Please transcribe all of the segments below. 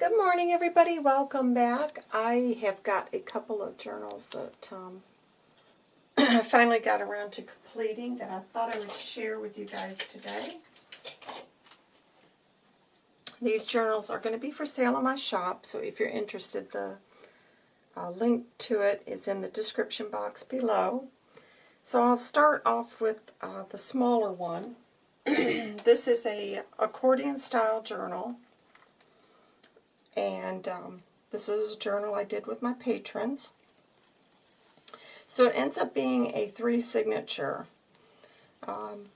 Good morning, everybody. Welcome back. I have got a couple of journals that um, I finally got around to completing that I thought I would share with you guys today. These journals are going to be for sale in my shop, so if you're interested, the uh, link to it is in the description box below. So I'll start off with uh, the smaller one. this is a accordion style journal and um, this is a journal I did with my patrons. So it ends up being a three signature. Um,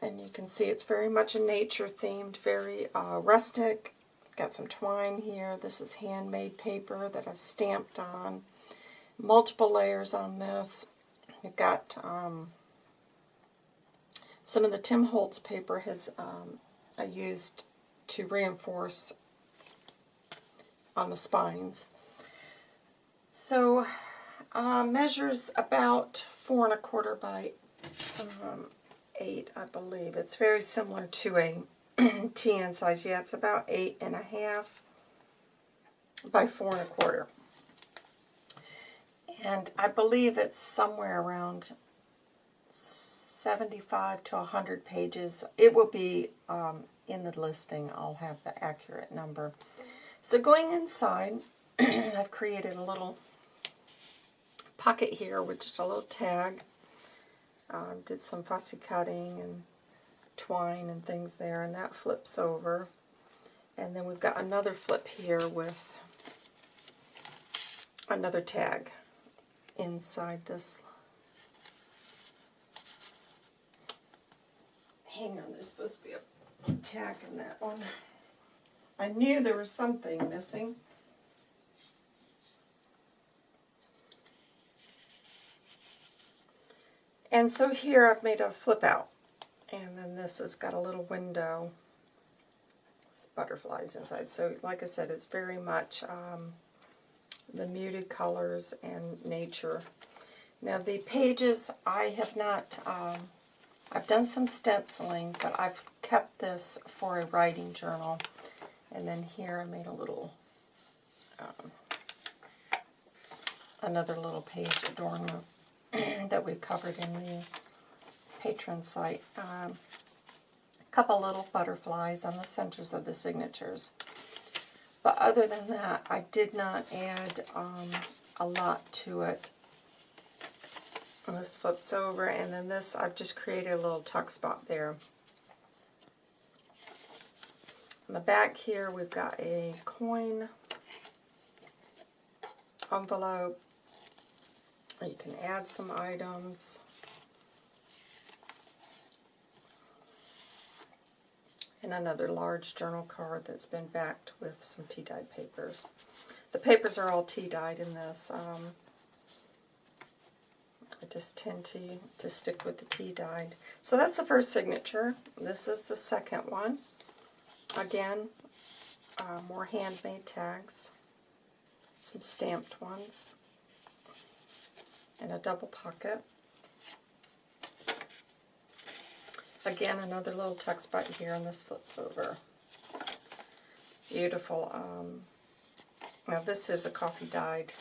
and you can see it's very much a nature themed, very uh, rustic. Got some twine here. This is handmade paper that I've stamped on. Multiple layers on this. I've got um, some of the Tim Holtz paper has um, I used to reinforce on the spines. So uh, measures about four and a quarter by um, eight, I believe. It's very similar to a TN size. Yeah, it's about eight and a half by four and a quarter. And I believe it's somewhere around 75 to 100 pages. It will be um, in the listing. I'll have the accurate number. So going inside, I've created a little pocket here with just a little tag. Um, did some fussy cutting and twine and things there, and that flips over. And then we've got another flip here with another tag inside this. Hang on, there's supposed to be a tag in that one. I knew there was something missing. And so here I've made a flip out. And then this has got a little window. It's butterflies inside. So like I said, it's very much um, the muted colors and nature. Now the pages, I have not, um, I've done some stenciling, but I've kept this for a writing journal. And then here I made a little, um, another little page adornment that we covered in the patron site. Um, a couple little butterflies on the centers of the signatures. But other than that, I did not add um, a lot to it. And this flips over, and then this, I've just created a little tuck spot there. On the back here, we've got a coin envelope. You can add some items. And another large journal card that's been backed with some tea-dyed papers. The papers are all tea-dyed in this. Um, I just tend to, to stick with the tea-dyed. So that's the first signature. This is the second one. Again, uh, more handmade tags, some stamped ones, and a double pocket. Again, another little tuck spot here, and this flips over. Beautiful. Um, now this is a coffee dyed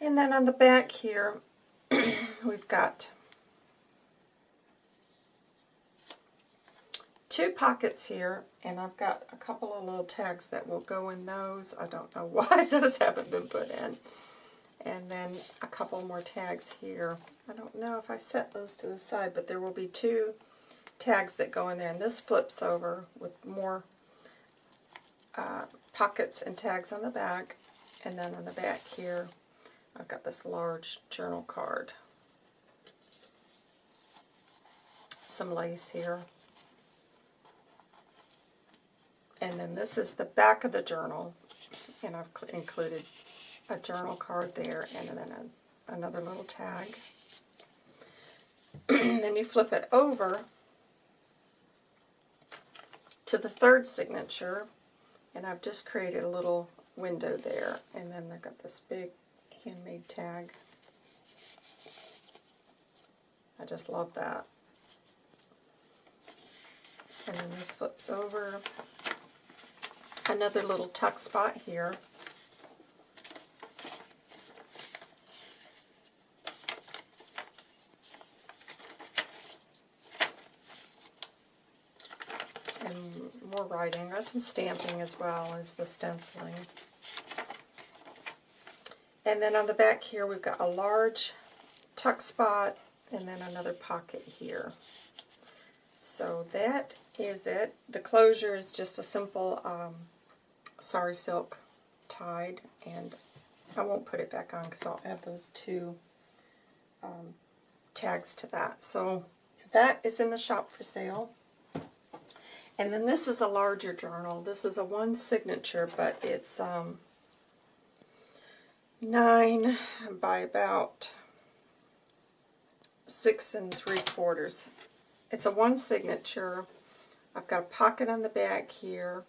And then on the back here, we've got two pockets here, and I've got a couple of little tags that will go in those. I don't know why those haven't been put in. And then a couple more tags here. I don't know if I set those to the side, but there will be two tags that go in there. And this flips over with more uh, pockets and tags on the back. And then on the back here, I've got this large journal card. Some lace here. And then this is the back of the journal. And I've included a journal card there and then a, another little tag. then you flip it over to the third signature. And I've just created a little window there. And then they've got this big handmade tag. I just love that. And then this flips over. Another little tuck spot here. And more writing. There's some stamping as well as the stenciling. And then on the back here we've got a large tuck spot and then another pocket here. So that is it. The closure is just a simple um, sari silk tied and I won't put it back on because I'll add those two um, tags to that. So that is in the shop for sale. And then this is a larger journal. This is a one signature, but it's um, nine by about six and three quarters. It's a one signature. I've got a pocket on the back here.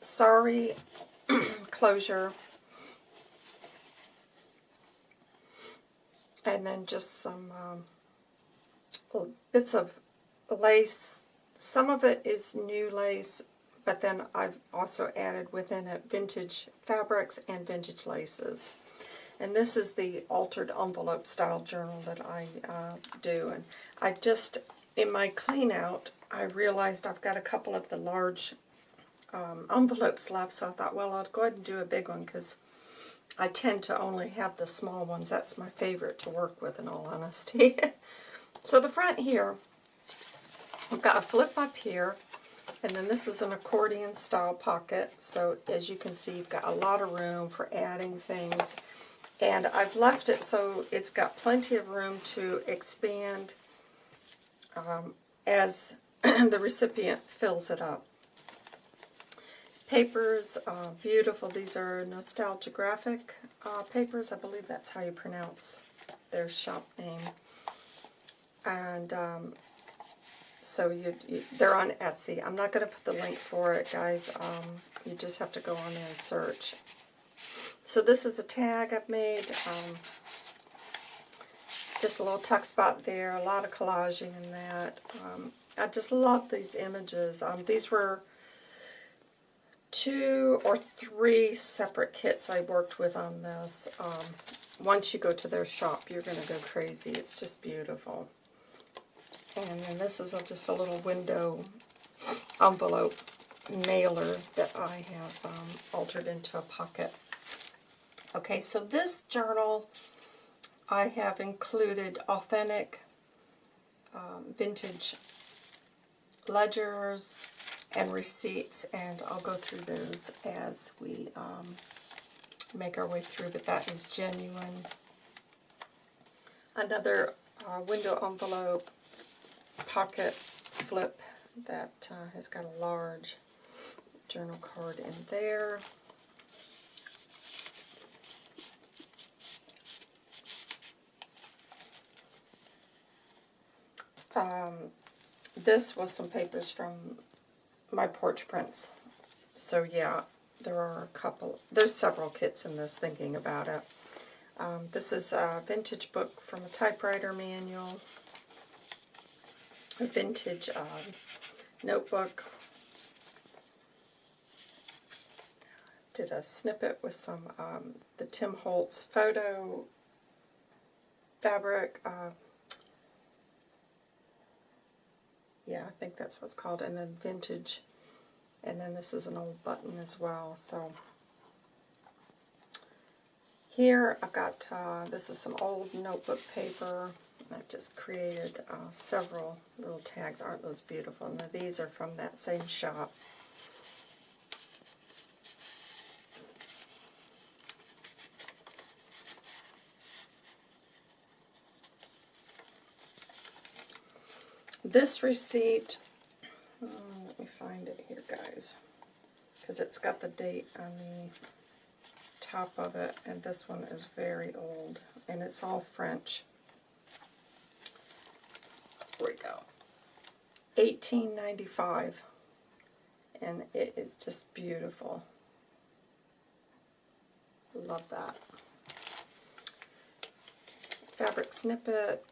Sorry, closure. And then just some um, bits of lace. Some of it is new lace, but then I've also added within it vintage fabrics and vintage laces. And this is the altered envelope style journal that I uh, do. And I just, in my clean out, I realized I've got a couple of the large um, envelopes left, so I thought, well, I'll go ahead and do a big one because I tend to only have the small ones. That's my favorite to work with, in all honesty. so the front here, I've got a flip up here, and then this is an accordion style pocket. So as you can see, you've got a lot of room for adding things. And I've left it so it's got plenty of room to expand um, as the recipient fills it up. Papers, uh, beautiful. These are Nostalgia Graphic uh, papers. I believe that's how you pronounce their shop name. And um, so you, you, they're on Etsy. I'm not going to put the link for it, guys. Um, you just have to go on there and search. So this is a tag I've made. Um, just a little tuck spot there, a lot of collaging in that. Um, I just love these images. Um, these were two or three separate kits I worked with on this. Um, once you go to their shop, you're going to go crazy. It's just beautiful. And then this is a, just a little window envelope mailer that I have um, altered into a pocket. Okay, so this journal I have included authentic um, vintage ledgers and receipts, and I'll go through those as we um, make our way through, but that is genuine. Another uh, window envelope pocket flip that uh, has got a large journal card in there. Um, this was some papers from my porch prints. So yeah, there are a couple, there's several kits in this thinking about it. Um, this is a vintage book from a typewriter manual, a vintage uh, notebook. Did a snippet with some um, the Tim Holtz photo fabric, uh, yeah, I think that's what's called, and then vintage, and then this is an old button as well, so. Here I've got, uh, this is some old notebook paper, I've just created uh, several little tags, aren't those beautiful, and these are from that same shop. This receipt, oh, let me find it here, guys, because it's got the date on the top of it, and this one is very old, and it's all French. Here we go. $18.95 and it is just beautiful. Love that. Fabric snippet,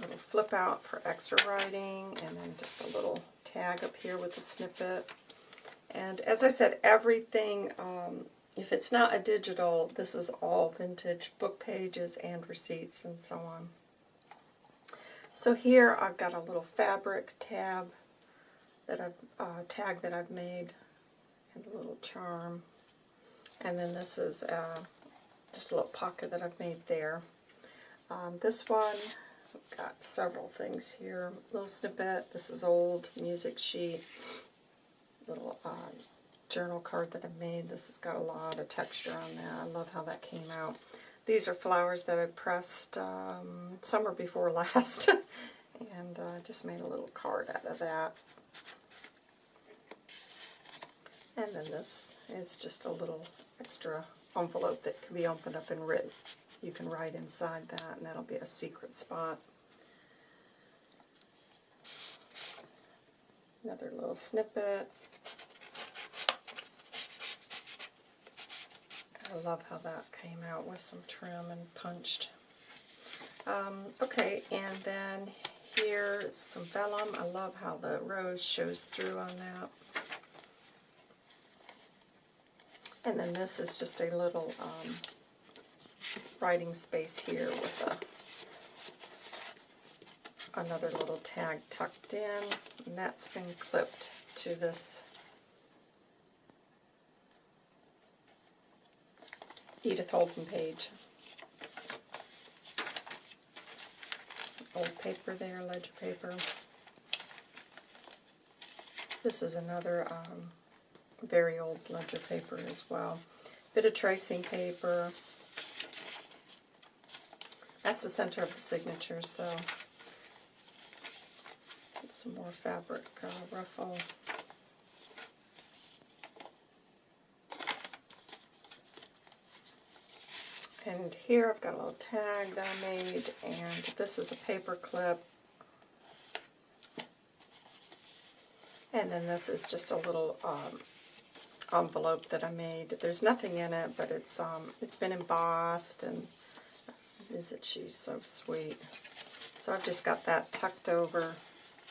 little flip out for extra writing, and then just a little tag up here with a snippet. And as I said, everything, um, if it's not a digital, this is all vintage book pages and receipts and so on. So here I've got a little fabric tab that I've uh, tag that I've made and a little charm. And then this is uh, just a little pocket that I've made there. Um, this one, I've got several things here. Little snippet, this is old music sheet. Little uh, journal card that I made. This has got a lot of texture on that. I love how that came out. These are flowers that I pressed um, summer before last. and uh, just made a little card out of that. And then this is just a little extra envelope that can be opened up and written. You can write inside that, and that'll be a secret spot. Another little snippet. I love how that came out with some trim and punched. Um, okay, and then here's some vellum. I love how the rose shows through on that. And then this is just a little um, writing space here with a, another little tag tucked in. And that's been clipped to this Edith Holden page. Old paper there, ledger paper. This is another um, very old ledger paper as well. Bit of tracing paper. That's the center of the signature, so get some more fabric uh, ruffle. And here I've got a little tag that I made, and this is a paper clip. And then this is just a little um, envelope that I made. There's nothing in it, but it's um, it's been embossed, and isn't she so sweet? So I've just got that tucked over,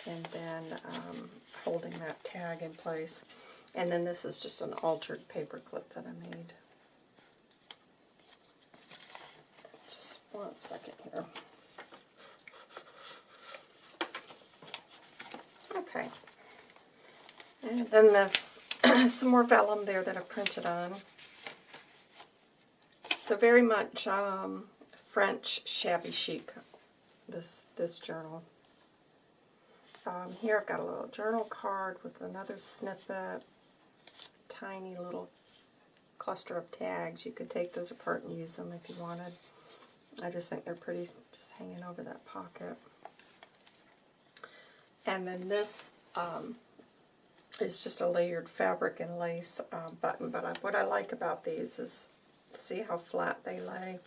and then um, holding that tag in place. And then this is just an altered paper clip that I made. Just one second here. Okay. And then that's some more vellum there that I printed on. So very much um, French shabby chic, this, this journal. Um, here I've got a little journal card with another snippet, tiny little cluster of tags. You could take those apart and use them if you wanted. I just think they're pretty just hanging over that pocket. And then this um, is just a layered fabric and lace uh, button. But I, what I like about these is see how flat they lay.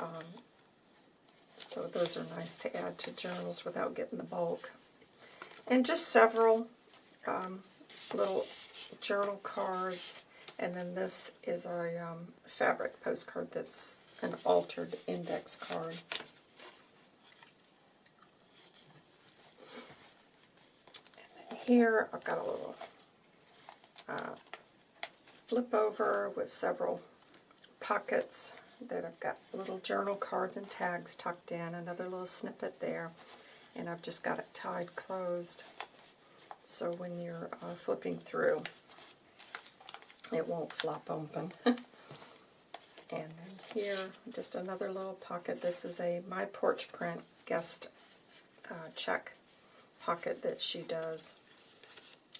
Um, so those are nice to add to journals without getting the bulk. And just several um, little journal cards. And then this is a um, fabric postcard that's an altered index card. here I've got a little uh, flip over with several pockets that I've got little journal cards and tags tucked in, another little snippet there, and I've just got it tied closed so when you're uh, flipping through it won't flop open. and then here, just another little pocket. This is a My Porch Print guest uh, check pocket that she does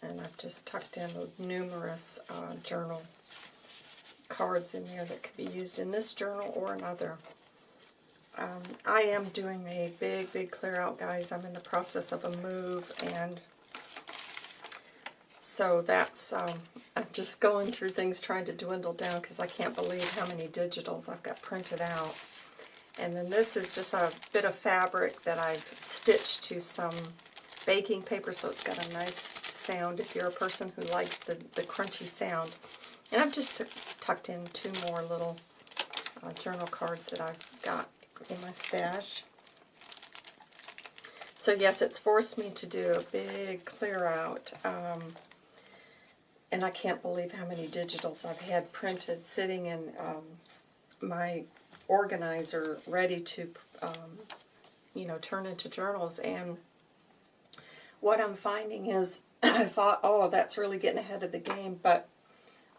and I've just tucked in numerous uh, journal cards in there that could be used in this journal or another. Um, I am doing a big, big clear out, guys. I'm in the process of a move, and so that's, um, I'm just going through things trying to dwindle down because I can't believe how many digitals I've got printed out. And then this is just a bit of fabric that I've stitched to some baking paper, so it's got a nice sound if you're a person who likes the, the crunchy sound. And I've just tucked in two more little uh, journal cards that I've got in my stash. So yes, it's forced me to do a big clear out. Um, and I can't believe how many digitals I've had printed sitting in um, my organizer ready to, um, you know, turn into journals. And what I'm finding is, I thought, oh, that's really getting ahead of the game, but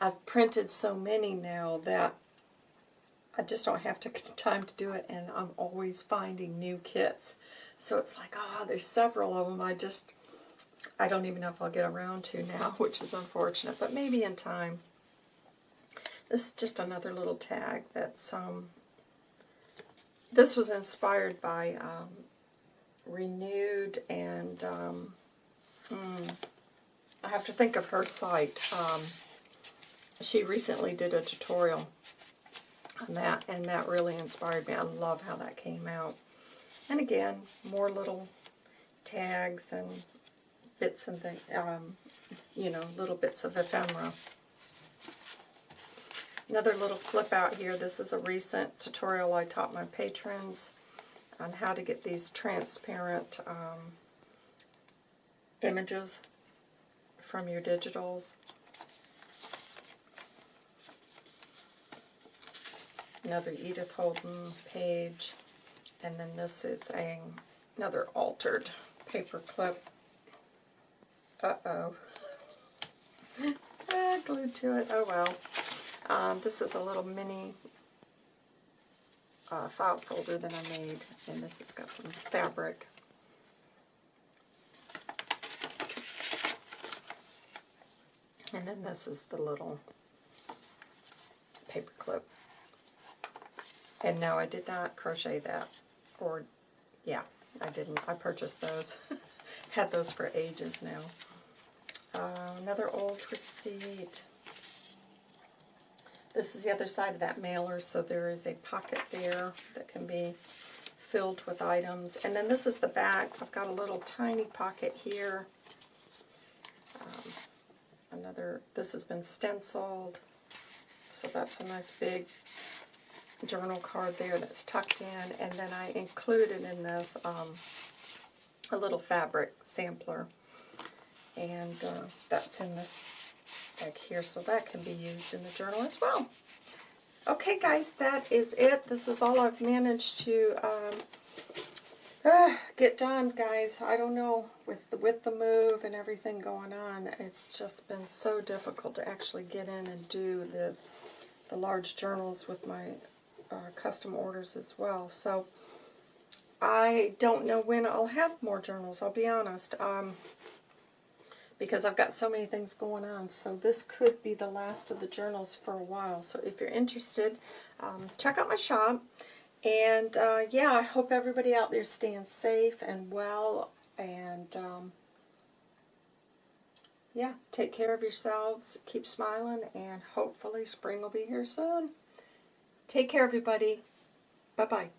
I've printed so many now that I just don't have to, time to do it, and I'm always finding new kits. So it's like, oh, there's several of them. I just I don't even know if I'll get around to now, which is unfortunate, but maybe in time. This is just another little tag that's, um, this was inspired by um, Renewed and, um, hmm, I have to think of her site. Um, she recently did a tutorial on that, and that really inspired me. I love how that came out. And again, more little tags and bits and things, um, you know, little bits of ephemera. Another little flip out here. This is a recent tutorial I taught my patrons on how to get these transparent um, images from your digitals. Another Edith Holden page. And then this is a, another altered paper clip uh-oh. ah, glued to it. Oh, well. Um, this is a little mini uh, file folder that I made, and this has got some fabric. And then this is the little paper clip. And no, I did not crochet that. Or, yeah, I didn't. I purchased those. Had those for ages now. Uh, another old receipt. This is the other side of that mailer, so there is a pocket there that can be filled with items. And then this is the back. I've got a little tiny pocket here. Um, another, this has been stenciled. So that's a nice big journal card there that's tucked in. And then I included in this um, a little fabric sampler and uh, that's in this bag here, so that can be used in the journal as well. Okay, guys, that is it. This is all I've managed to um, uh, get done, guys. I don't know, with the, with the move and everything going on, it's just been so difficult to actually get in and do the, the large journals with my uh, custom orders as well. So, I don't know when I'll have more journals, I'll be honest. Um, because I've got so many things going on. So this could be the last of the journals for a while. So if you're interested, um, check out my shop. And uh, yeah, I hope everybody out there staying safe and well. And um, yeah, take care of yourselves. Keep smiling. And hopefully spring will be here soon. Take care, everybody. Bye-bye.